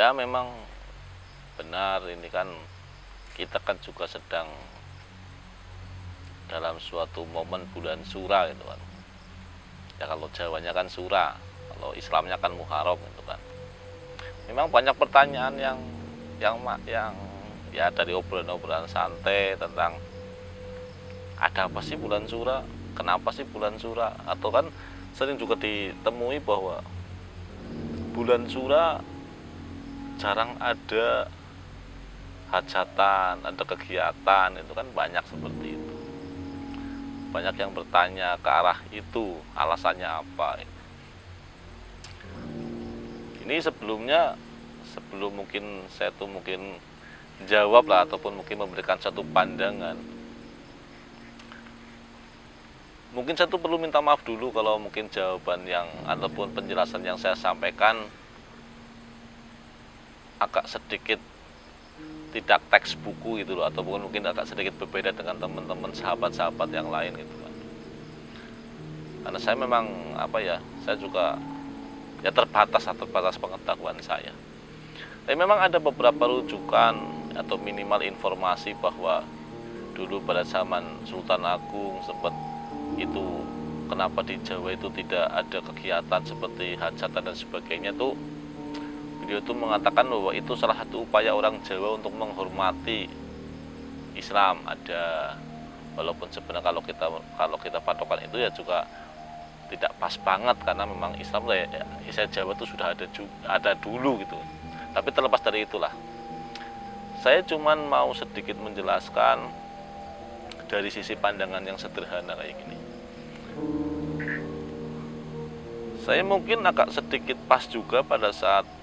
ya memang benar ini kan kita kan juga sedang dalam suatu momen bulan sura gitu kan. Ya kalau Jawanya kan sura kalau Islamnya kan Muharram gitu kan. Memang banyak pertanyaan yang yang yang ya dari obrolan-obrolan santai tentang ada apa sih bulan sura kenapa sih bulan sura? Atau kan sering juga ditemui bahwa bulan sura jarang ada hajatan, ada kegiatan, itu kan banyak seperti itu. Banyak yang bertanya ke arah itu, alasannya apa. Ini sebelumnya, sebelum mungkin saya tuh mungkin jawab lah, ataupun mungkin memberikan satu pandangan. Mungkin saya tuh perlu minta maaf dulu kalau mungkin jawaban yang, ataupun penjelasan yang saya sampaikan agak sedikit tidak teks buku gitu loh ataupun mungkin agak sedikit berbeda dengan teman-teman sahabat-sahabat yang lain gitu kan. Karena saya memang apa ya saya juga ya terbatas atau terbatas pengetahuan saya. Tapi memang ada beberapa rujukan atau minimal informasi bahwa dulu pada zaman Sultan Agung sempat itu kenapa di Jawa itu tidak ada kegiatan seperti hajatan dan sebagainya tuh beliau itu mengatakan bahwa itu salah satu upaya orang Jawa untuk menghormati Islam. Ada walaupun sebenarnya kalau kita kalau kita patokan itu ya juga tidak pas banget karena memang Islam ya, ya Jawa itu sudah ada ada dulu gitu. Tapi terlepas dari itulah. Saya cuman mau sedikit menjelaskan dari sisi pandangan yang sederhana kayak gini. Saya mungkin agak sedikit pas juga pada saat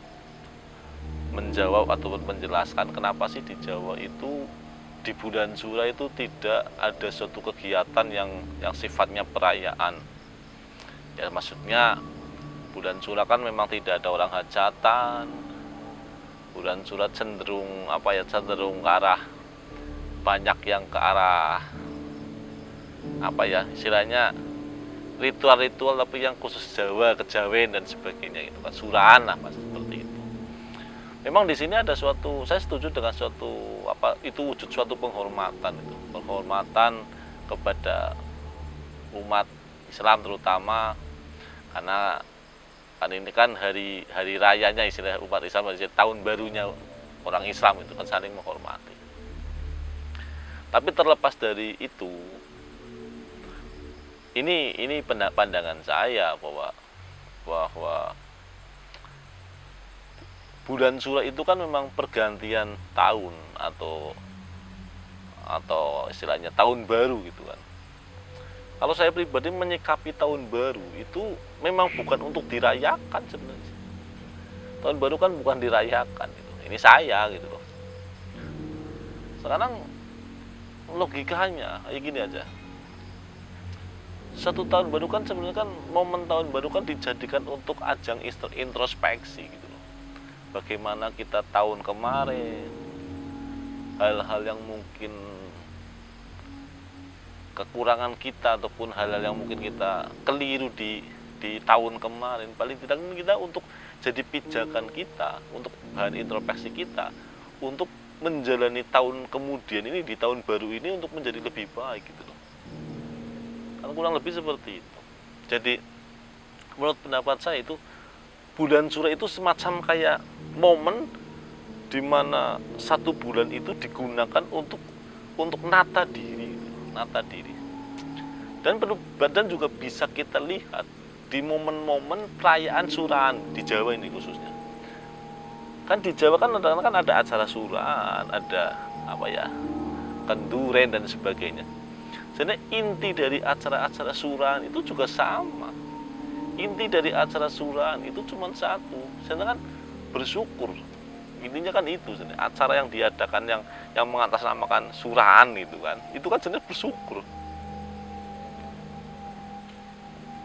menjawab ataupun menjelaskan kenapa sih di Jawa itu di bulan Sura itu tidak ada suatu kegiatan yang yang sifatnya perayaan. Ya maksudnya bulan Sura kan memang tidak ada orang hajatan. Bulan Sura cenderung apa ya cenderung ke arah banyak yang ke arah apa ya istilahnya ritual-ritual tapi yang khusus Jawa, kejawen dan sebagainya itu kan suraan lah mas memang di sini ada suatu saya setuju dengan suatu apa itu wujud suatu penghormatan itu. Penghormatan kepada umat Islam terutama karena kan ini kan hari hari rayanya istilah umat Islam tahun barunya orang Islam itu kan saling menghormati. Tapi terlepas dari itu ini ini pandangan saya bahwa bahwa bulan Sura itu kan memang pergantian tahun atau atau istilahnya tahun baru gitu kan. Kalau saya pribadi menyikapi tahun baru itu memang bukan untuk dirayakan sebenarnya. Tahun baru kan bukan dirayakan gitu. Ini saya gitu loh. Sekarang logikanya kayak gini aja. Satu tahun baru kan sebenarnya kan momen tahun baru kan dijadikan untuk ajang introspeksi gitu bagaimana kita tahun kemarin? Hal-hal yang mungkin kekurangan kita ataupun hal-hal yang mungkin kita keliru di di tahun kemarin. Paling tidak kita untuk jadi pijakan kita untuk bahan introspeksi kita untuk menjalani tahun kemudian ini di tahun baru ini untuk menjadi lebih baik gitu loh. Kan kurang lebih seperti itu. Jadi menurut pendapat saya itu bulan Suro itu semacam kayak momen di mana satu bulan itu digunakan untuk untuk nata diri, nata diri. Dan badan juga bisa kita lihat di momen-momen perayaan suraan di Jawa ini khususnya. Kan di Jawa kan kan ada acara suraan, ada apa ya? kenduren dan sebagainya. Jadi inti dari acara-acara suraan itu juga sama inti dari acara suraan itu cuma satu. Sedangkan bersyukur. Intinya kan itu acara yang diadakan yang yang mengatasnamakan suraan itu kan. Itu kan jenis bersyukur.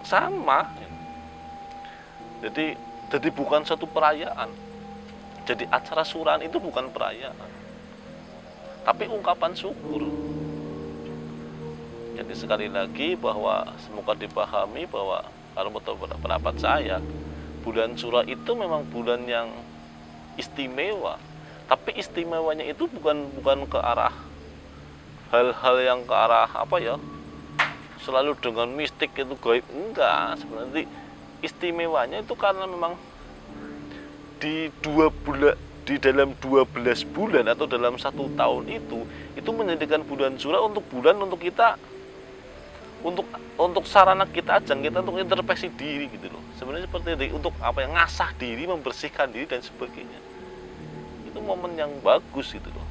Sama. Jadi jadi bukan satu perayaan. Jadi acara suraan itu bukan perayaan. Tapi ungkapan syukur. Jadi sekali lagi bahwa semoga dipahami bahwa kalau betul pendapat saya bulan surah itu memang bulan yang istimewa. Tapi istimewanya itu bukan bukan ke arah hal-hal yang ke arah apa ya selalu dengan mistik itu gaib. Enggak sebenarnya istimewanya itu karena memang di dua bulan di dalam 12 bulan atau dalam satu tahun itu itu menjadikan bulan surah untuk bulan untuk kita untuk untuk sarana kita ajang kita untuk introspeksi diri gitu loh. Sebenarnya seperti itu untuk apa yang ngasah diri membersihkan diri dan sebagainya. Itu momen yang bagus gitu loh.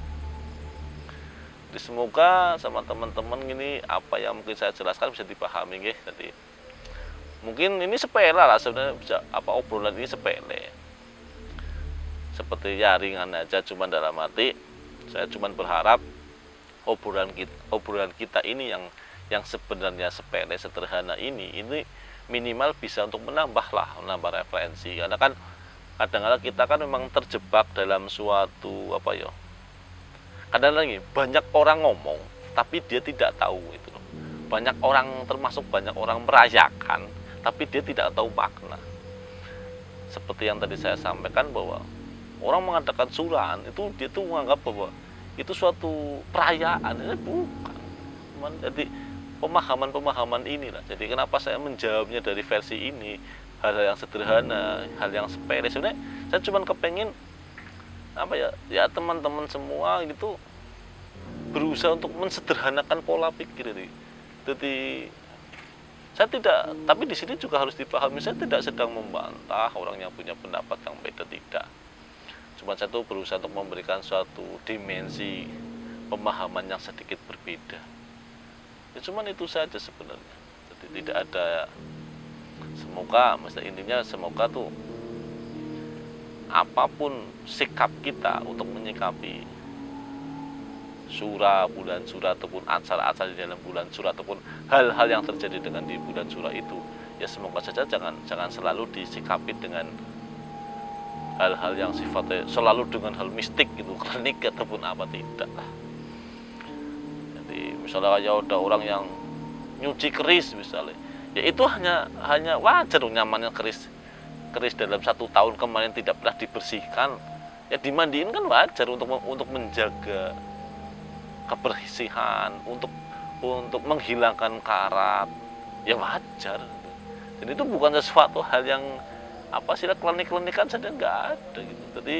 Jadi semoga sama teman-teman ini apa yang mungkin saya jelaskan bisa dipahami ya jadi mungkin ini sepele lah sebenarnya bisa apa obrolan ini sepele. Seperti ya ringan aja cuman dalam arti saya cuman berharap obrolan kita obrolan kita ini yang yang sebenarnya sepele sederhana ini ini minimal bisa untuk menambah lah menambah referensi. Karena kan kadang-kadang kita kan memang terjebak dalam suatu apa ya kadang lagi banyak orang ngomong tapi dia tidak tahu itu banyak orang termasuk banyak orang merayakan tapi dia tidak tahu makna. Seperti yang tadi saya sampaikan bahwa orang mengadakan suran itu dia tuh menganggap bahwa itu suatu perayaan ini bukan. Jadi pemahaman-pemahaman inilah. Jadi kenapa saya menjawabnya dari versi ini hal-hal yang sederhana, hal yang sepele. Sebenarnya saya cuma kepengen apa ya ya teman-teman semua gitu berusaha untuk mensederhanakan pola pikir ini. Jadi saya tidak, tapi di sini juga harus dipahami saya tidak sedang membantah orang yang punya pendapat yang beda tidak. Cuma saya tuh berusaha untuk memberikan suatu dimensi pemahaman yang sedikit berbeda ya cuman itu saja sebenarnya. Jadi tidak ada semoga maksudnya intinya semoga tuh apa pun sikap kita untuk menyikapi surah bulan surah ataupun acara-acara di dalam bulan surah ataupun hal-hal yang terjadi dengan di bulan surah itu ya semoga saja jangan jangan selalu disikapi dengan hal-hal yang sifatnya selalu dengan hal mistik gitu klinik ataupun apa tidak. lah misalnya kayak ada orang yang nyuci keris misalnya. Ya itu hanya hanya wajar nyamannya keris keris dalam satu tahun kemarin tidak pernah dibersihkan. Ya dimandiin kan wajar untuk untuk menjaga kebersihan untuk untuk menghilangkan karat. Ya wajar. Jadi itu bukan sesuatu hal yang apa sih klinik-klinikan saja nggak ada gitu. Jadi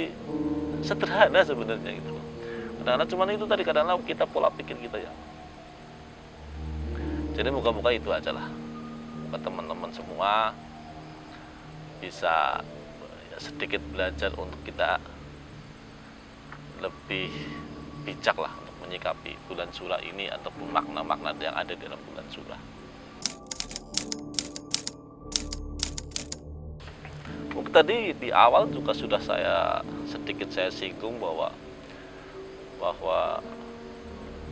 sederhana sebenarnya gitu. Karena cuma itu tadi kadang kadang kita pola pikir kita ya jadi muka-muka itu aja lah buat teman-teman semua bisa ya, sedikit belajar untuk kita lebih bijak lah untuk menyikapi bulan surah ini ataupun makna-makna yang ada dalam bulan surah. Tadi di awal juga sudah saya sedikit saya singgung bahwa bahwa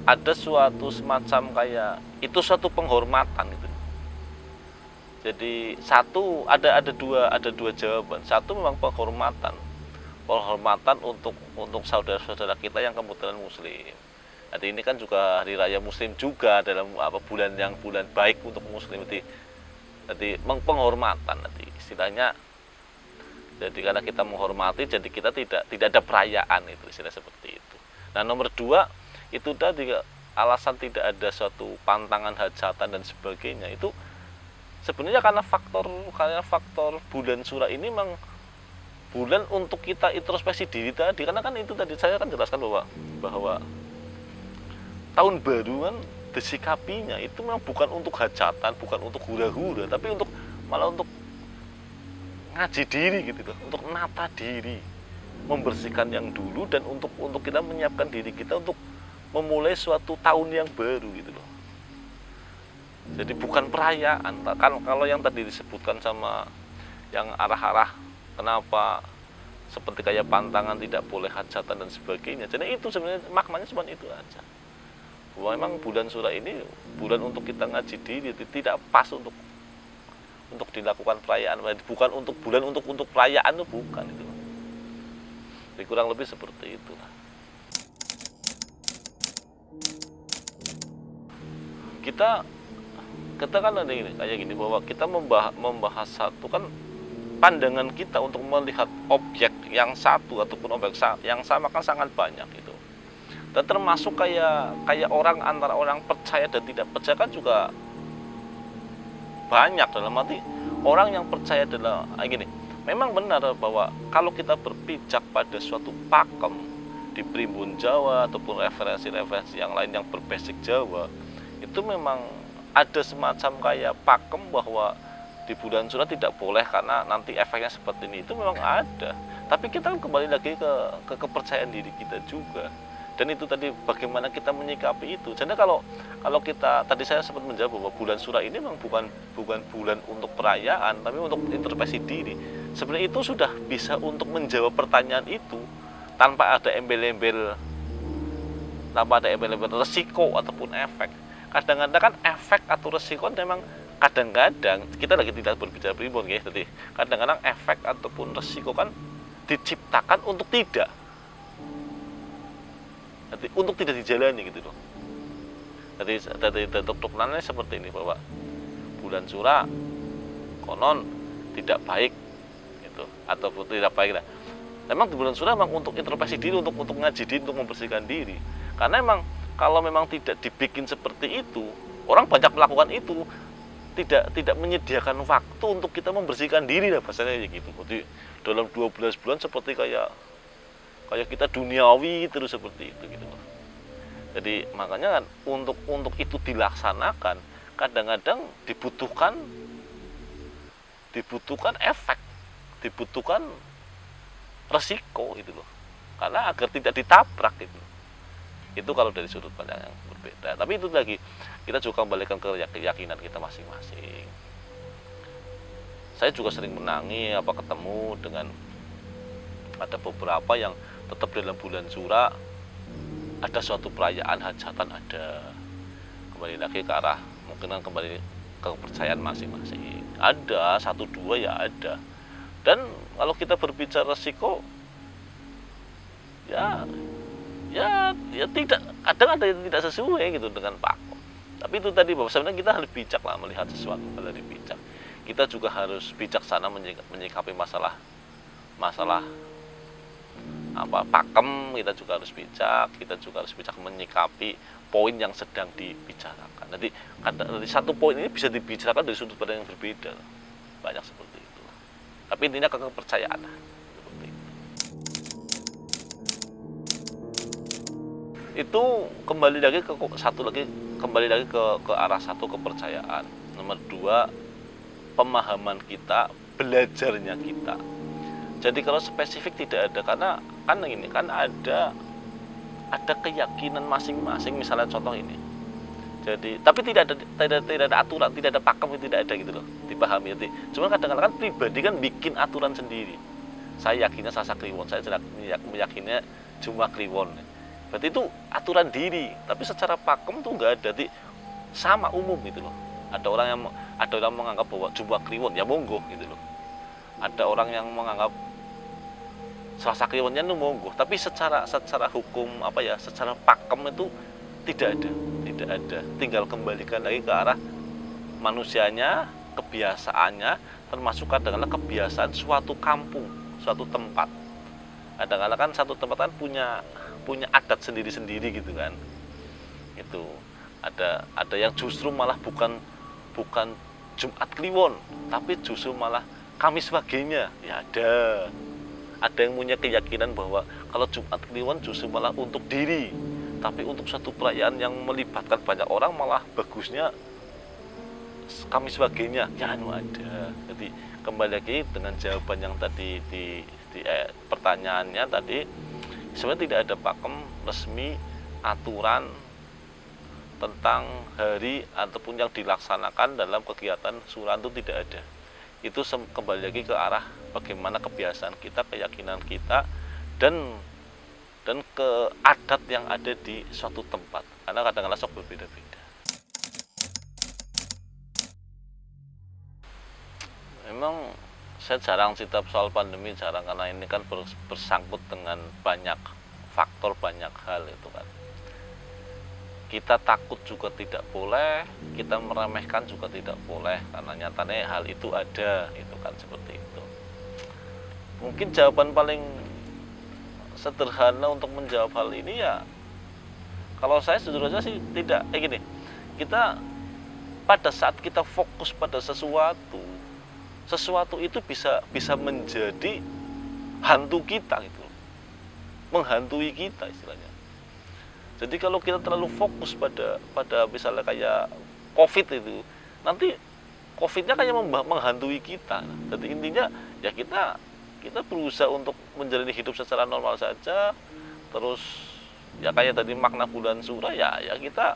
ada suatu semacam kayak itu suatu penghormatan itu jadi satu ada ada dua ada dua jawaban. Satu memang penghormatan. Penghormatan untuk untuk saudara-saudara kita yang kebetulan muslim. Jadi ini kan juga hari raya muslim juga dalam apa bulan yang bulan baik untuk muslim. Jadi jadi penghormatan nanti. Istilahnya jadi karena kita menghormati jadi kita tidak tidak ada perayaan itu istilah seperti itu. Nah nomor dua itu tadi alasan tidak ada suatu pantangan hajatan dan sebagainya itu sebenarnya karena faktor karena faktor bulan surah ini memang bulan untuk kita introspeksi diri tadi. Karena kan itu tadi saya kan jelaskan bahwa bahwa tahun baru kan disikapinya itu memang bukan untuk hajatan bukan untuk hura-hura tapi untuk malah untuk ngaji diri gitu loh untuk nata diri membersihkan yang dulu dan untuk untuk kita menyiapkan diri kita untuk memulai suatu tahun yang baru gitu loh. Jadi bukan perayaan kan kalau yang tadi disebutkan sama yang arah-arah kenapa seperti kayak pantangan tidak boleh hajatan dan sebagainya. Jadi itu sebenarnya maknanya cuma itu aja. Bahwa memang bulan surah ini bulan untuk kita ngaji diri tidak pas untuk untuk dilakukan perayaan. Bukan untuk bulan untuk untuk perayaan itu bukan itu kurang lebih seperti itu kita kita kan ada ini kayak gini bahwa kita membahas, membahas satu kan pandangan kita untuk melihat objek yang satu ataupun objek yang sama kan sangat banyak itu dan termasuk kayak kayak orang antara orang percaya dan tidak percaya kan juga banyak dalam arti orang yang percaya adalah ah, gini memang benar bahwa kalau kita berpijak pada suatu pakem di primbon Jawa ataupun referensi-referensi yang lain yang berbasic Jawa itu memang ada semacam kayak pakem bahwa di bulan surat tidak boleh karena nanti efeknya seperti ini. Itu memang ada. Tapi kita kan kembali lagi ke, ke kepercayaan diri kita juga. Dan itu tadi bagaimana kita menyikapi itu. Jadi kalau kalau kita tadi saya sempat menjawab bahwa bulan surah ini memang bukan bukan bulan untuk perayaan tapi untuk introspeksi diri. Sebenarnya itu sudah bisa untuk menjawab pertanyaan itu tanpa ada embel-embel tanpa ada embel-embel resiko ataupun efek kadang-kadang kan efek atau resiko memang kadang-kadang kita lagi tidak berbicara primbon ya. Jadi kadang-kadang efek ataupun resiko kan diciptakan untuk tidak. Jadi untuk tidak dijalani gitu loh. Jadi bentuk dokumennya seperti ini bahwa bulan surah konon tidak baik gitu. Ataupun tidak baik lah. Memang bulan surah memang untuk introspeksi diri untuk untuk ngaji diri untuk membersihkan diri. Karena memang kalau memang tidak dibikin seperti itu orang banyak melakukan itu. Tidak tidak menyediakan waktu untuk kita membersihkan diri lah bahasanya gitu. Jadi dalam 12 bulan seperti kayak kayak kita duniawi terus seperti itu gitu jadi makanya kan untuk untuk itu dilaksanakan kadang-kadang dibutuhkan dibutuhkan efek dibutuhkan resiko gitu loh. Karena agar tidak ditabrak gitu itu kalau dari sudut pandang yang berbeda. Tapi itu lagi kita juga kembalikan ke keyakinan kita masing-masing. Saya juga sering menangi apa ketemu dengan ada beberapa yang tetap dalam bulan surah ada suatu perayaan hajatan ada. Kembali lagi ke arah mungkin kan kembali ke kepercayaan masing-masing. Ada satu dua ya ada. Dan kalau kita berbicara resiko ya ya ya tidak kadang ada yang tidak sesuai gitu dengan pakom tapi itu tadi bahwa sebenarnya kita harus bijak lah melihat sesuatu dari bijak. Kita juga harus bijaksana menyikapi masalah masalah apa pakem. Kita juga harus bijak kita juga harus bijak menyikapi poin yang sedang dibicarakan. Nanti dari satu poin ini bisa dibicarakan dari sudut pandang yang berbeda. Banyak seperti itu. Tapi intinya ke kepercayaan itu kembali lagi ke satu lagi kembali lagi ke ke arah satu kepercayaan. Nomor dua pemahaman kita belajarnya kita. Jadi kalau spesifik tidak ada karena kan ini kan ada ada keyakinan masing-masing. Misalnya contoh ini. Jadi tapi tidak ada tidak tidak ada aturan tidak ada pakem tidak ada gitu loh dipahami. Jadi cuma kadang-kadang kan pribadi kan bikin aturan sendiri. Saya yakinnya sasa kliwon saya meyakinnya cuma kliwon berarti itu aturan diri tapi secara pakem tuh enggak ada. Di sama umum gitu loh. Ada orang yang ada orang menganggap bahwa jumlah kliwon ya monggo gitu loh. Ada orang yang menganggap Selasa Kliwonnya itu monggo. Tapi secara secara hukum apa ya secara pakem itu tidak ada tidak ada. Tinggal kembalikan lagi ke arah manusianya kebiasaannya termasuk kadang-kadang kebiasaan suatu kampung suatu tempat. Kadang-kadang kan satu tempat kan punya punya adat sendiri-sendiri gitu kan. Itu. Ada ada yang justru malah bukan bukan Jumat Kliwon tapi justru malah Kamis Wagenya ya ada. Ada yang punya keyakinan bahwa kalau Jumat Kliwon justru malah untuk diri tapi untuk satu perayaan yang melibatkan banyak orang malah bagusnya kami sebagainya ya anu ada. Jadi kembali lagi dengan jawaban yang tadi di, di eh, pertanyaannya tadi sebenarnya tidak ada pakem resmi aturan tentang hari ataupun yang dilaksanakan dalam kegiatan suran itu tidak ada itu kembali lagi ke arah bagaimana kebiasaan kita, keyakinan kita, dan dan ke adat yang ada di suatu tempat. Karena kadang-kadang sok berbeda-beda. Memang saya jarang cerita soal pandemi, jarang karena ini kan bersangkut dengan banyak faktor, banyak hal itu kan. Kita takut juga tidak boleh, kita meremehkan juga tidak boleh, karena nyatanya hal itu ada, itu kan seperti itu mungkin jawaban paling sederhana untuk menjawab hal ini ya kalau saya jujur saja sih tidak kayak gini kita pada saat kita fokus pada sesuatu sesuatu itu bisa bisa menjadi hantu kita gitu menghantui kita istilahnya. Jadi kalau kita terlalu fokus pada pada misalnya kayak covid itu nanti covidnya kayak menghantui kita. Jadi intinya ya kita kita berusaha untuk menjalani hidup secara normal saja. Terus ya kayak tadi makna bulan surah ya ya kita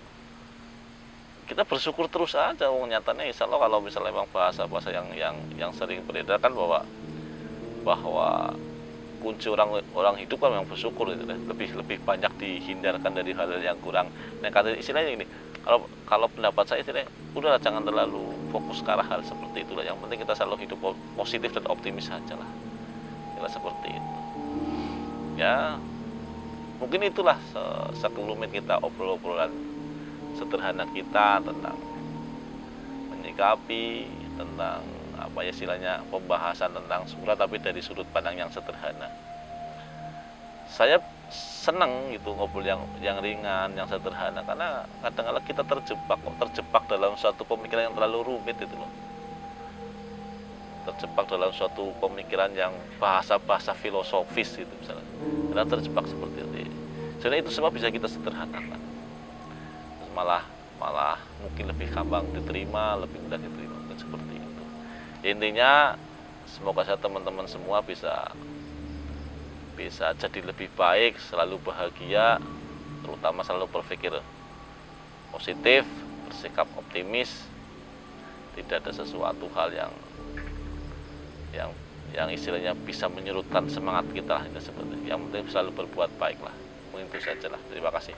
kita bersyukur terus aja wong nyatanya insya Allah kalau misalnya memang bahasa-bahasa yang yang yang sering beredar kan bahwa bahwa kunci orang orang hidup kan memang bersyukur itu lebih lebih banyak dihindarkan dari hal-hal yang kurang. Negatif istilahnya ini kalau kalau pendapat saya istilahnya udahlah jangan terlalu fokus ke arah hal seperti itulah yang penting kita selalu hidup positif dan optimis saja lah. Kira seperti itu. Ya mungkin itulah sekelumit kita obrol-obrolan sederhana kita tentang menyikapi tentang apa ya istilahnya pembahasan tentang surat tapi dari sudut pandang yang sederhana. Saya senang gitu ngobrol yang yang ringan, yang sederhana karena kadang-kadang kita terjebak kok terjebak dalam suatu pemikiran yang terlalu rumit itu loh. Terjebak dalam suatu pemikiran yang bahasa-bahasa filosofis gitu misalnya. Karena terjebak seperti itu. Jadi itu semua bisa kita sederhanakan malah malah mungkin lebih gampang diterima lebih mudah diterima mungkin seperti itu. Intinya semoga saya teman-teman semua bisa bisa jadi lebih baik selalu bahagia terutama selalu berpikir positif bersikap optimis. Tidak ada sesuatu hal yang yang yang istilahnya bisa menyurutkan semangat kita seperti yang penting selalu berbuat baik lah mungkin itu saja lah terima kasih